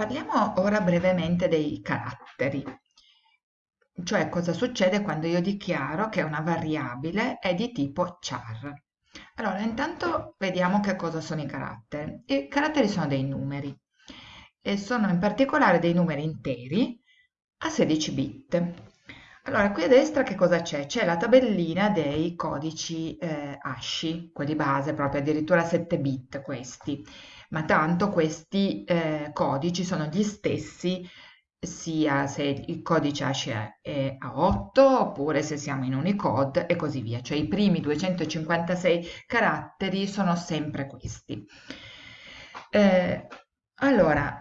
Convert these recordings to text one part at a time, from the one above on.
Parliamo ora brevemente dei caratteri, cioè cosa succede quando io dichiaro che una variabile è di tipo char. Allora, intanto vediamo che cosa sono i caratteri. I caratteri sono dei numeri e sono in particolare dei numeri interi a 16 bit. Allora, qui a destra che cosa c'è? C'è la tabellina dei codici eh, ASCII, quelli base, proprio addirittura 7 bit questi, ma tanto questi eh, codici sono gli stessi sia se il codice ASCII è a 8 oppure se siamo in Unicode e così via, cioè i primi 256 caratteri sono sempre questi. Eh, allora,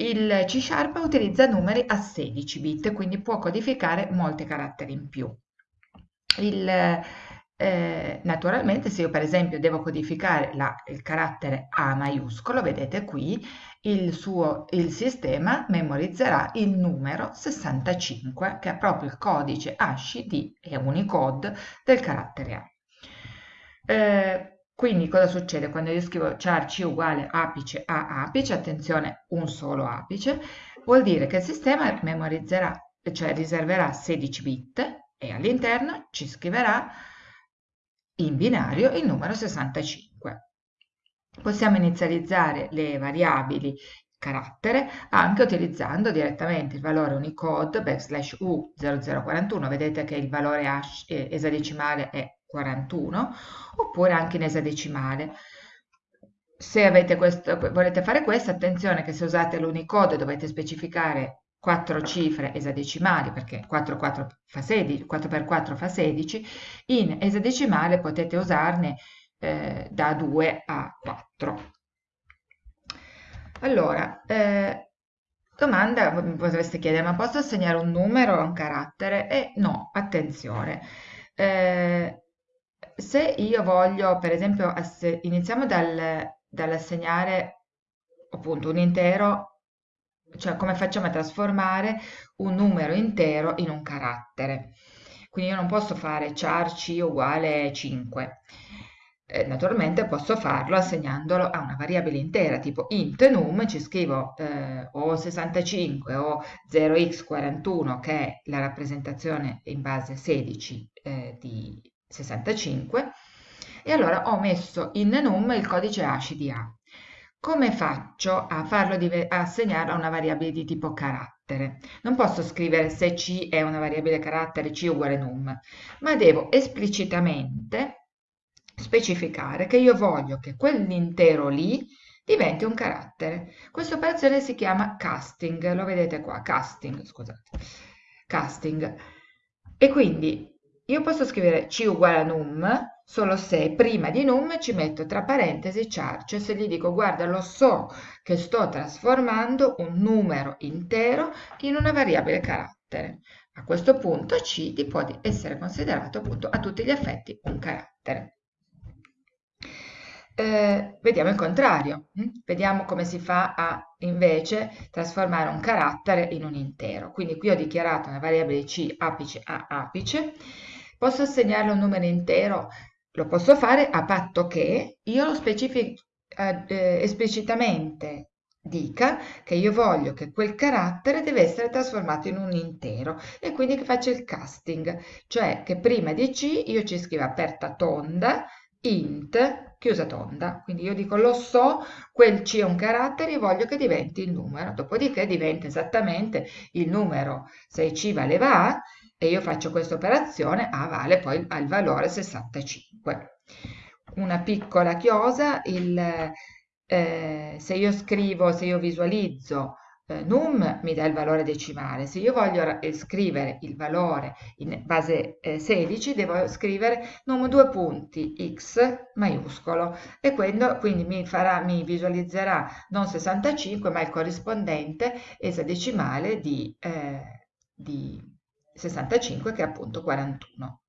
il C Sharp utilizza numeri a 16 bit, quindi può codificare molti caratteri in più. Il, eh, naturalmente, se io per esempio devo codificare la, il carattere A maiuscolo, vedete qui, il, suo, il sistema memorizzerà il numero 65, che è proprio il codice ASCII e Unicode del carattere A. Eh, quindi cosa succede quando io scrivo char c uguale apice a apice, attenzione un solo apice, vuol dire che il sistema memorizzerà, cioè riserverà 16 bit e all'interno ci scriverà in binario il numero 65. Possiamo inizializzare le variabili carattere anche utilizzando direttamente il valore Unicode backslash U0041, vedete che il valore eh, esadecimale è 41 oppure anche in esadecimale. Se questo, volete fare questo, attenzione che se usate l'Unicode dovete specificare 4 cifre esadecimali perché 4, 4, fa 16, 4 per 4 fa 16, in esadecimale potete usarne eh, da 2 a 4. Allora, eh, domanda potreste chiedere, ma posso assegnare un numero o un carattere? E no, attenzione. Eh, se io voglio, per esempio, iniziamo dal, dall'assegnare appunto un intero, cioè come facciamo a trasformare un numero intero in un carattere. Quindi io non posso fare char c uguale 5. Eh, naturalmente posso farlo assegnandolo a una variabile intera, tipo int num, ci scrivo eh, o 65 o 0x41, che è la rappresentazione in base 16 eh, di 65 e allora ho messo in num il codice hash di A. Come faccio a farlo assegnare a una variabile di tipo carattere? Non posso scrivere se C è una variabile carattere C uguale num, ma devo esplicitamente specificare che io voglio che quell'intero lì diventi un carattere. Questa operazione si chiama casting, lo vedete qua, casting, scusate, casting. E quindi io posso scrivere c uguale a num solo se prima di num ci metto tra parentesi char, cioè se gli dico guarda lo so che sto trasformando un numero intero in una variabile carattere. A questo punto c può essere considerato appunto a tutti gli effetti un carattere. Eh, vediamo il contrario, hm? vediamo come si fa a invece trasformare un carattere in un intero. Quindi qui ho dichiarato una variabile c apice a apice Posso assegnarle un numero intero? Lo posso fare a patto che io lo specifichi eh, eh, esplicitamente dica che io voglio che quel carattere deve essere trasformato in un intero e quindi che faccia il casting, cioè che prima di C io ci scriva aperta tonda, int, chiusa tonda. Quindi io dico lo so, quel C è un carattere e voglio che diventi il numero, dopodiché diventa esattamente il numero, se C valeva A, e io faccio questa operazione, A vale poi al valore 65. Una piccola chiosa, il, eh, se io scrivo, se io visualizzo eh, num mi dà il valore decimale, se io voglio scrivere il valore in base eh, 16 devo scrivere num due punti x maiuscolo e quindi, quindi mi, farà, mi visualizzerà non 65 ma il corrispondente esadecimale di, eh, di 65 che è appunto 41.